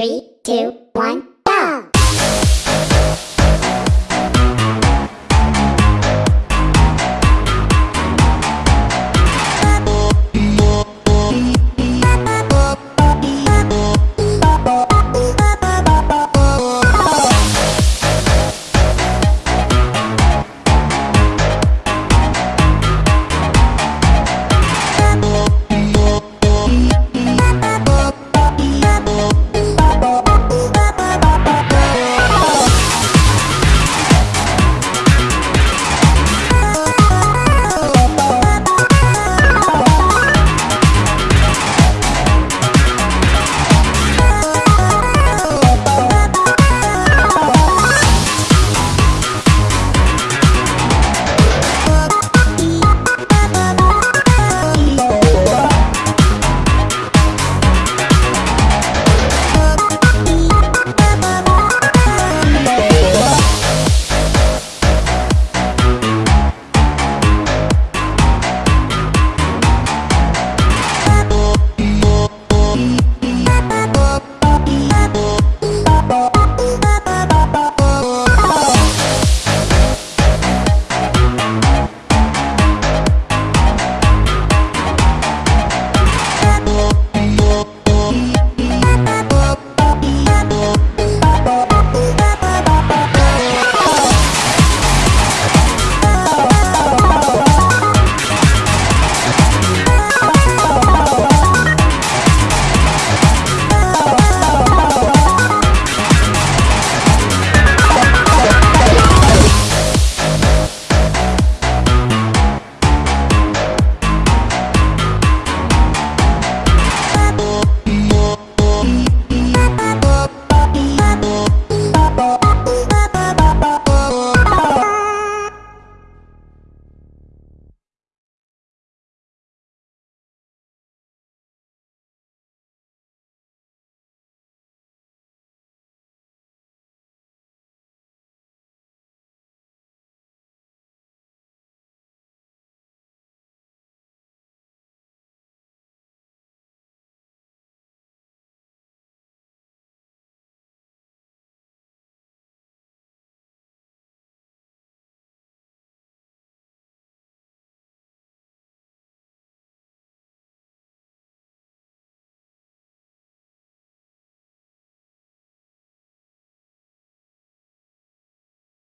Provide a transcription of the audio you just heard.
Three, two, one, go!